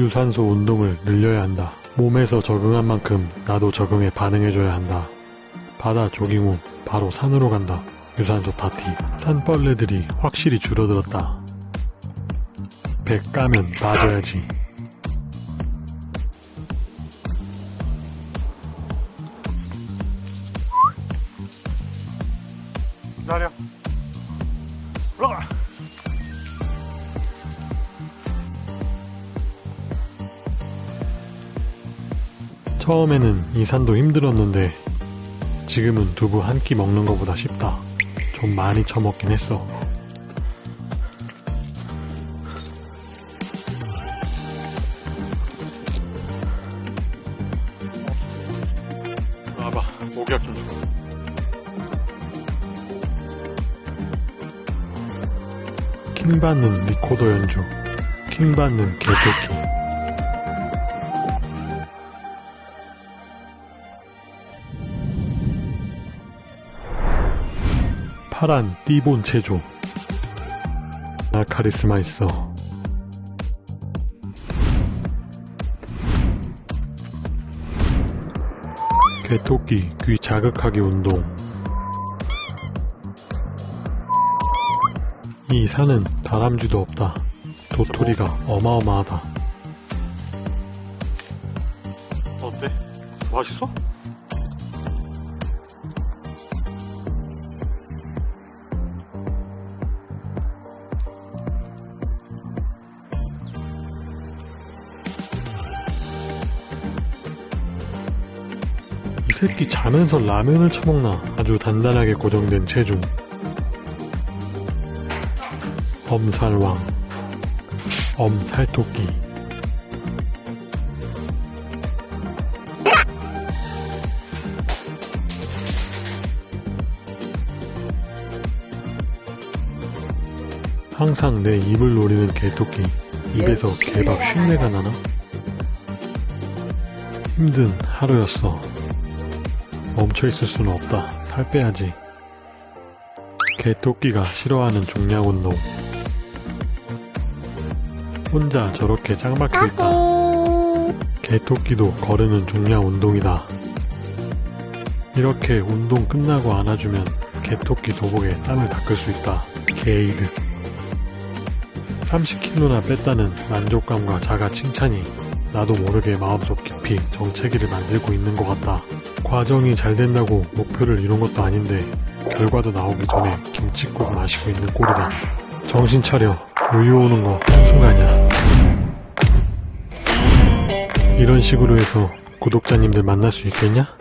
유산소 운동을 늘려야 한다. 몸에서 적응한 만큼 나도 적응에 반응해줘야 한다. 바다 조깅 후 바로 산으로 간다. 유산소 파티. 산벌레들이 확실히 줄어들었다. 배 까면 빠져야지. 기다려. 올라가. 처음에는 이 산도 힘들었는데 지금은 두부 한 끼 먹는 것보다 쉽다. 좀 많이 처먹긴 했어. 와봐. 목약 좀 줘. 킹 받는 리코더 연주. 킹 받는 개토끼. 파란 띠본 체조. 나 카리스마 있어. 개토끼 귀 자극하기 운동. 이 산은 다람쥐도 없다. 도토리가 어마어마하다. 어때? 맛있어? 이 새끼 자면서 라면을 처먹나? 아주 단단하게 고정된 체중. 엄살왕. 엄살토끼. 항상 내 입을 노리는 개토끼. 입에서 개밥 쉰내가 나나? 힘든 하루였어 멈춰있을 수는 없다. 살 빼야지. 개토끼가 싫어하는 중량 운동. 혼자 저렇게 짱박혀 있다. 개토끼도 거르는 중량 운동이다. 이렇게 운동 끝나고 안아주면 개토끼 도복에 땀을 닦을 수 있다. 게이드. 30kg나 뺐다는 만족감과 자가 칭찬이 나도 모르게 마음속 깊이 정체기를 만들고 있는 것 같다. 과정이 잘 된다고 목표를 이룬 것도 아닌데 결과도 나오기 전에 김치국 마시고 있는 꼴이다. 정신 차려. 우유 오는 거 순간이야. 이런 식으로 해서 구독자님들 만날 수 있겠냐?